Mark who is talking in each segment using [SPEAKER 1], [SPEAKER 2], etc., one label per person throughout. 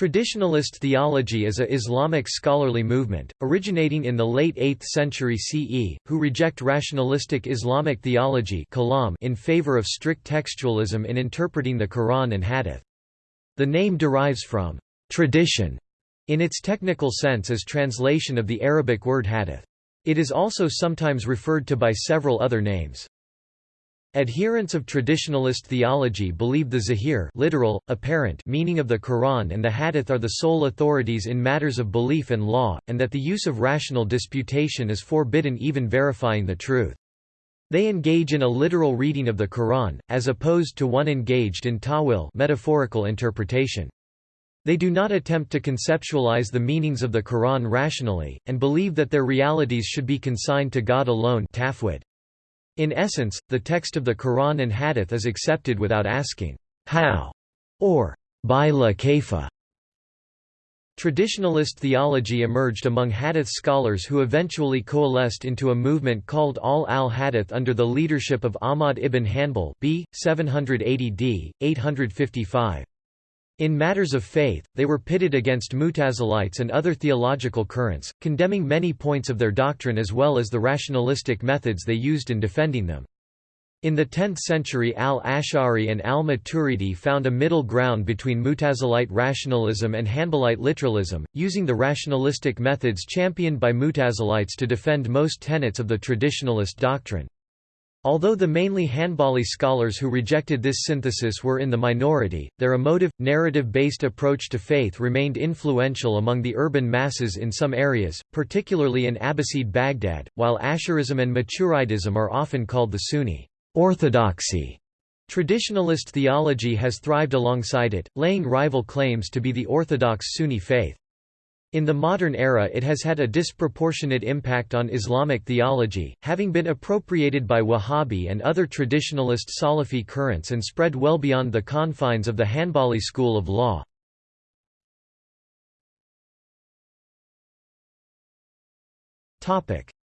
[SPEAKER 1] Traditionalist theology is a Islamic scholarly movement, originating in the late 8th century CE, who reject rationalistic Islamic theology in favor of strict textualism in interpreting the Quran and Hadith. The name derives from «tradition» in its technical sense as translation of the Arabic word hadith. It is also sometimes referred to by several other names. Adherents of traditionalist theology believe the zahir literal, apparent meaning of the Quran and the Hadith are the sole authorities in matters of belief and law, and that the use of rational disputation is forbidden even verifying the truth. They engage in a literal reading of the Quran, as opposed to one engaged in ta'wil metaphorical interpretation. They do not attempt to conceptualize the meanings of the Quran rationally, and believe that their realities should be consigned to God alone tafwid. In essence, the text of the Quran and Hadith is accepted without asking, how, or bila kayfa. Traditionalist theology emerged among Hadith scholars who eventually coalesced into a movement called Ahl al-Hadith under the leadership of Ahmad ibn Hanbal b. 780 d. 855. In matters of faith, they were pitted against Mutazilites and other theological currents, condemning many points of their doctrine as well as the rationalistic methods they used in defending them. In the 10th century al-Ash'ari and al-Maturidi found a middle ground between Mutazilite rationalism and Hanbalite literalism, using the rationalistic methods championed by Mutazilites to defend most tenets of the traditionalist doctrine. Although the mainly Hanbali scholars who rejected this synthesis were in the minority, their emotive, narrative-based approach to faith remained influential among the urban masses in some areas, particularly in Abbasid Baghdad, while Asharism and Maturidism are often called the Sunni orthodoxy. Traditionalist theology has thrived alongside it, laying rival claims to be the orthodox Sunni faith. In the modern era it has had a disproportionate impact on Islamic theology, having been appropriated by Wahhabi and other traditionalist Salafi currents and spread well beyond the confines of the Hanbali school of law.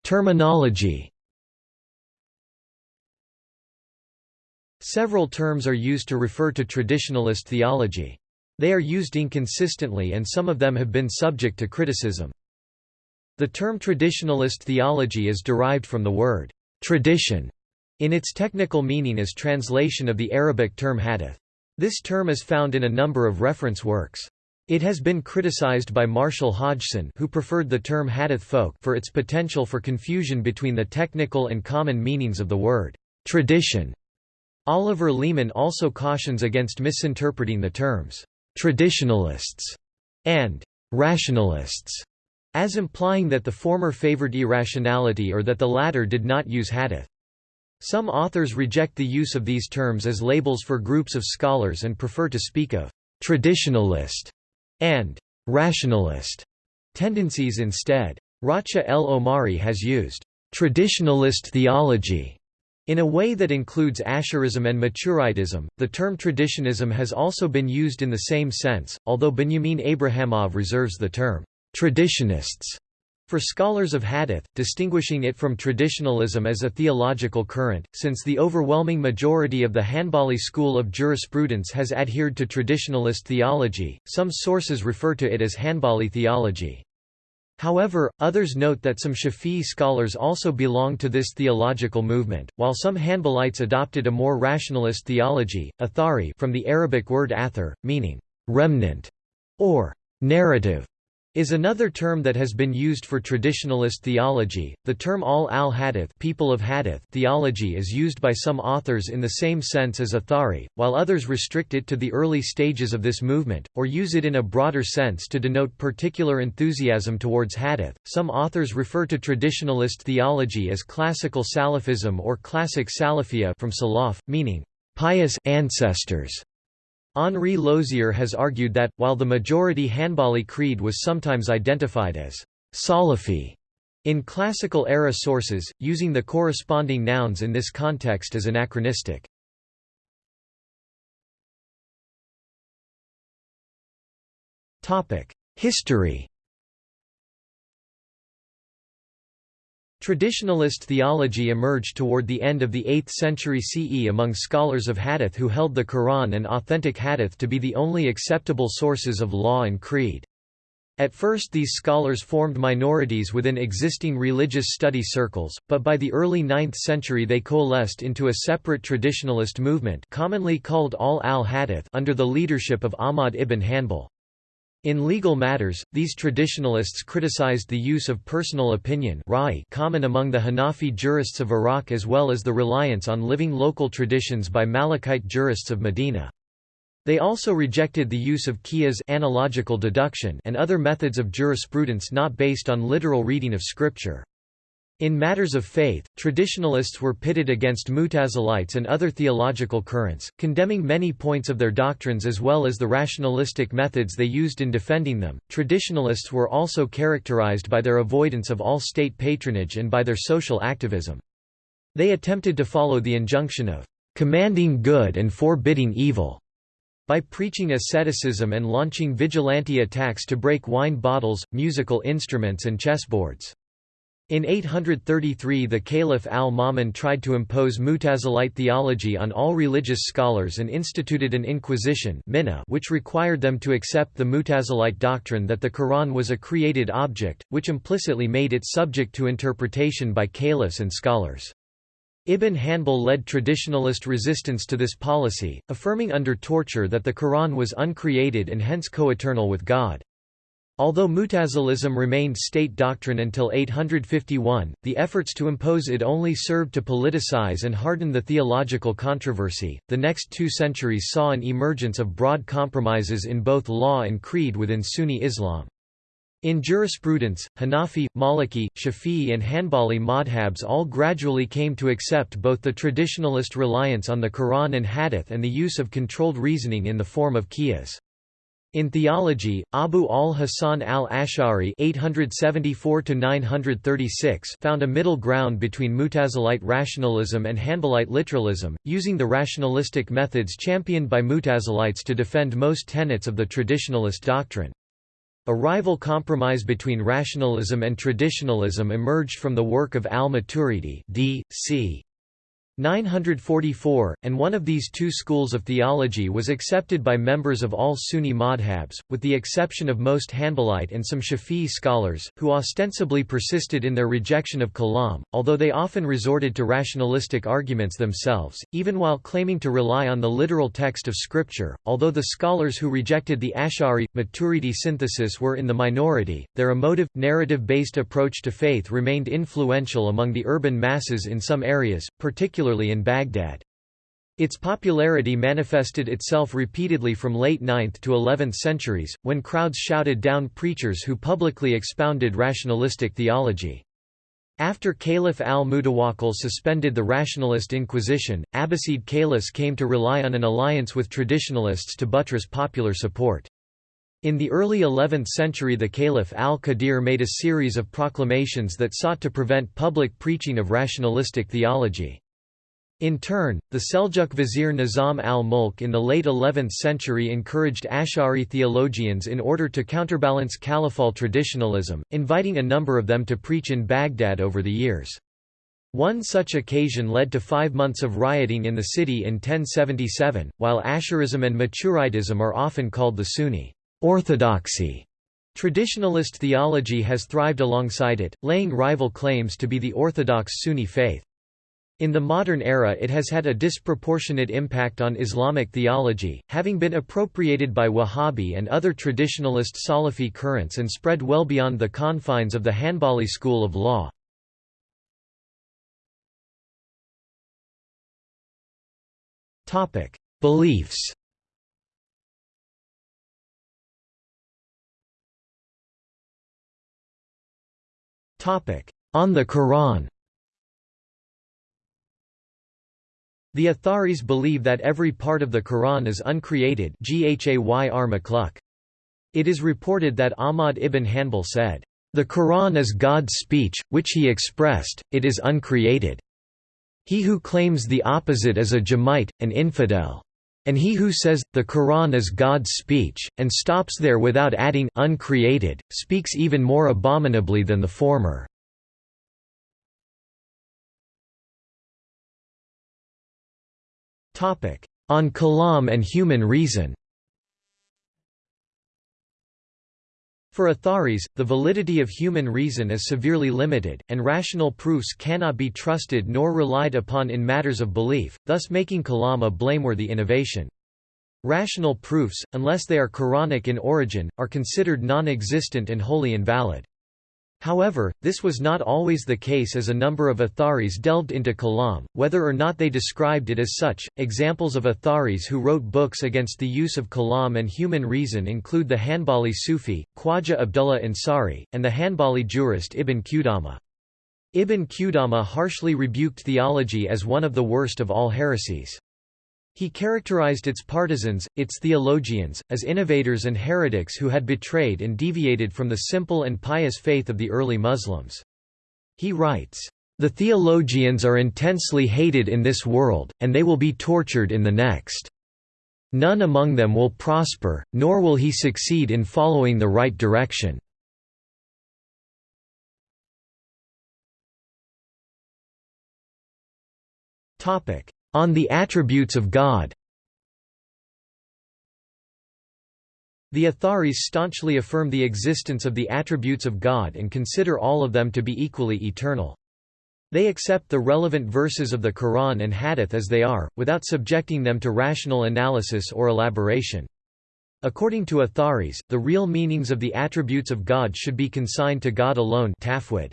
[SPEAKER 1] Terminology Several terms are used to refer to traditionalist theology. They are used inconsistently and some of them have been subject to criticism. The term traditionalist theology is derived from the word tradition in its technical meaning as translation of the Arabic term hadith. This term is found in a number of reference works. It has been criticized by Marshall Hodgson who preferred the term hadith folk for its potential for confusion between the technical and common meanings of the word tradition. Oliver Leaman also cautions against misinterpreting the terms traditionalists, and rationalists, as implying that the former favored irrationality or that the latter did not use hadith. Some authors reject the use of these terms as labels for groups of scholars and prefer to speak of traditionalist and rationalist tendencies instead. Racha El Omari has used traditionalist theology in a way that includes Asharism and Maturidism, the term traditionism has also been used in the same sense, although Benyamin Abrahamov reserves the term traditionists for scholars of hadith, distinguishing it from traditionalism as a theological current, since the overwhelming majority of the Hanbali school of jurisprudence has adhered to traditionalist theology, some sources refer to it as Hanbali theology. However, others note that some Shafi'i scholars also belong to this theological movement, while some Hanbalites adopted a more rationalist theology, athari from the Arabic word athar, meaning remnant or narrative is another term that has been used for traditionalist theology. The term ahl al hadith, people of hadith theology is used by some authors in the same sense as Athari, while others restrict it to the early stages of this movement, or use it in a broader sense to denote particular enthusiasm towards hadith. Some authors refer to traditionalist theology as classical Salafism or classic Salafia from Salaf, meaning pious ancestors. Henri Laoust has argued that, while the majority Hanbali creed was sometimes identified as Salafi in classical-era sources, using the corresponding nouns in this context is anachronistic. History Traditionalist theology emerged toward the end of the 8th century CE among scholars of hadith who held the Quran and authentic hadith to be the only acceptable sources of law and creed. At first these scholars formed minorities within existing religious study circles, but by the early 9th century they coalesced into a separate traditionalist movement commonly called Ahl al-Hadith under the leadership of Ahmad ibn Hanbal. In legal matters, these traditionalists criticized the use of personal opinion common among the Hanafi jurists of Iraq as well as the reliance on living local traditions by Malikite jurists of Medina. They also rejected the use of qiyas analogical deduction and other methods of jurisprudence not based on literal reading of scripture. In matters of faith, traditionalists were pitted against Mutazilites and other theological currents, condemning many points of their doctrines as well as the rationalistic methods they used in defending them. Traditionalists were also characterized by their avoidance of all state patronage and by their social activism. They attempted to follow the injunction of commanding good and forbidding evil by preaching asceticism and launching vigilante attacks to break wine bottles, musical instruments and chessboards. In 833 the Caliph al-Ma'mun tried to impose Mutazilite theology on all religious scholars and instituted an inquisition which required them to accept the Mutazilite doctrine that the Quran was a created object, which implicitly made it subject to interpretation by caliphs and scholars. Ibn Hanbal led traditionalist resistance to this policy, affirming under torture that the Quran was uncreated and hence coeternal with God. Although Mutazilism remained state doctrine until 851, the efforts to impose it only served to politicize and harden the theological controversy. The next two centuries saw an emergence of broad compromises in both law and creed within Sunni Islam. In jurisprudence, Hanafi, Maliki, Shafi'i and Hanbali madhabs all gradually came to accept both the traditionalist reliance on the Quran and Hadith and the use of controlled reasoning in the form of qiyas. In theology, Abu al-Hasan al-Ash'ari found a middle ground between Mutazilite rationalism and Hanbalite literalism, using the rationalistic methods championed by Mutazilites to defend most tenets of the traditionalist doctrine. A rival compromise between rationalism and traditionalism emerged from the work of al-Maturidi d. c. 944, and one of these two schools of theology was accepted by members of all Sunni madhabs, with the exception of most Hanbalite and some Shafi'i scholars, who ostensibly persisted in their rejection of kalam, although they often resorted to rationalistic arguments themselves, even while claiming to rely on the literal text of scripture. Although the scholars who rejected the Ash'ari, Maturidi synthesis were in the minority, their emotive, narrative-based approach to faith remained influential among the urban masses in some areas, particularly particularly in Baghdad. Its popularity manifested itself repeatedly from late 9th to 11th centuries, when crowds shouted down preachers who publicly expounded rationalistic theology. After Caliph al-Mutawakkil suspended the rationalist inquisition, Abbasid caliphs came to rely on an alliance with traditionalists to buttress popular support. In the early 11th century the Caliph al-Qadir made a series of proclamations that sought to prevent public preaching of rationalistic theology. In turn, the Seljuk vizier Nizam al-Mulk in the late 11th century encouraged Ash'ari theologians in order to counterbalance Caliphal traditionalism, inviting a number of them to preach in Baghdad over the years. One such occasion led to five months of rioting in the city in 1077, while Asharism and Maturidism are often called the Sunni orthodoxy. Traditionalist theology has thrived alongside it, laying rival claims to be the orthodox Sunni faith. In the modern era it has had a disproportionate impact on Islamic theology, having been appropriated by Wahhabi and other traditionalist Salafi currents and spread well beyond the confines of the Hanbali school of law. Beliefs On the Quran The Atharis believe that every part of the Quran is uncreated It is reported that Ahmad ibn Hanbal said, "...the Quran is God's speech, which he expressed, it is uncreated. He who claims the opposite is a Jahmite, an infidel. And he who says, the Quran is God's speech, and stops there without adding uncreated, speaks even more abominably than the former." On Kalam and human reason For Atharis, the validity of human reason is severely limited, and rational proofs cannot be trusted nor relied upon in matters of belief, thus making Kalam a blameworthy innovation. Rational proofs, unless they are Quranic in origin, are considered non-existent and wholly invalid. However, this was not always the case as a number of Atharis delved into Kalam, whether or not they described it as such. Examples of Atharis who wrote books against the use of Kalam and human reason include the Hanbali Sufi, Khwaja Abdullah Ansari, and the Hanbali jurist Ibn Qudama. Ibn Qudama harshly rebuked theology as one of the worst of all heresies. He characterized its partisans, its theologians, as innovators and heretics who had betrayed and deviated from the simple and pious faith of the early Muslims. He writes, "...the theologians are intensely hated in this world, and they will be tortured in the next. None among them will prosper, nor will he succeed in following the right direction." Topic: on the Attributes of God The Atharis staunchly affirm the existence of the attributes of God and consider all of them to be equally eternal. They accept the relevant verses of the Quran and Hadith as they are, without subjecting them to rational analysis or elaboration. According to Atharis, the real meanings of the attributes of God should be consigned to God alone tafwid.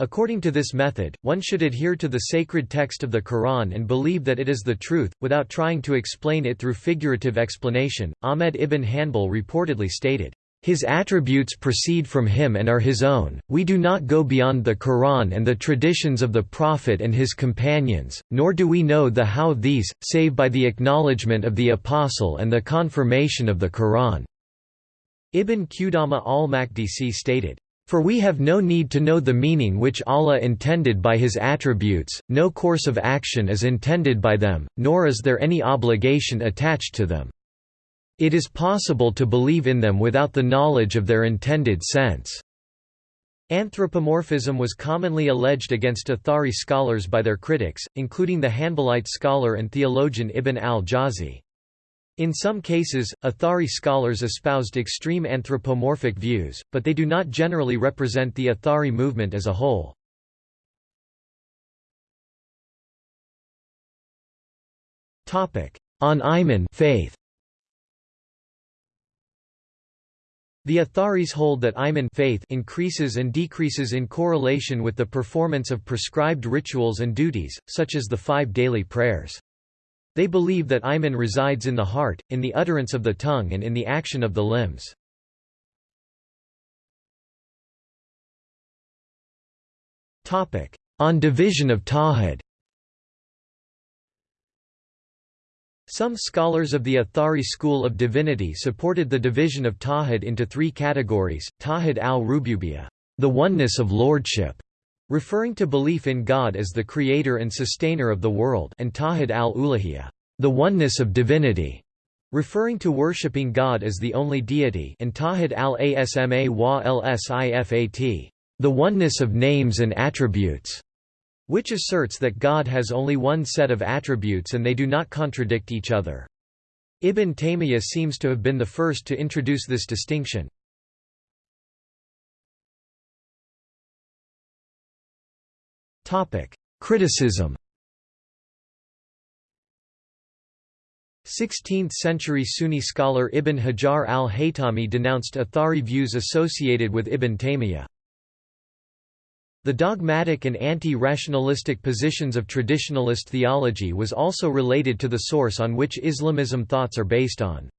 [SPEAKER 1] According to this method, one should adhere to the sacred text of the Quran and believe that it is the truth, without trying to explain it through figurative explanation. Ahmed ibn Hanbal reportedly stated, His attributes proceed from him and are his own, we do not go beyond the Quran and the traditions of the Prophet and his companions, nor do we know the how these, save by the acknowledgement of the Apostle and the confirmation of the Quran." Ibn Qudama al-Maqdisi stated, for we have no need to know the meaning which Allah intended by His attributes, no course of action is intended by them, nor is there any obligation attached to them. It is possible to believe in them without the knowledge of their intended sense. Anthropomorphism was commonly alleged against Athari scholars by their critics, including the Hanbalite scholar and theologian Ibn al-Jawzi. In some cases, Athari scholars espoused extreme anthropomorphic views, but they do not generally represent the Athari movement as a whole. On Iman faith. The Atharis hold that Iman faith increases and decreases in correlation with the performance of prescribed rituals and duties, such as the five daily prayers. They believe that Iman resides in the heart, in the utterance of the tongue and in the action of the limbs. On division of Tawhid Some scholars of the Athari school of divinity supported the division of Tawhid into three categories, Tawhid al-Rububiyya, the oneness of lordship, referring to belief in God as the creator and sustainer of the world and Tawhid al-Uluhiyya, the oneness of divinity, referring to worshipping God as the only deity and Tawhid al-Asma wa lsifat, the oneness of names and attributes, which asserts that God has only one set of attributes and they do not contradict each other. Ibn Taymiyyah seems to have been the first to introduce this distinction. Criticism 16th-century Sunni scholar Ibn Hajar al-Haytami denounced Athari views associated with Ibn Taymiyyah. The dogmatic and anti-rationalistic positions of traditionalist theology was also related to the source on which Islamism thoughts are based on.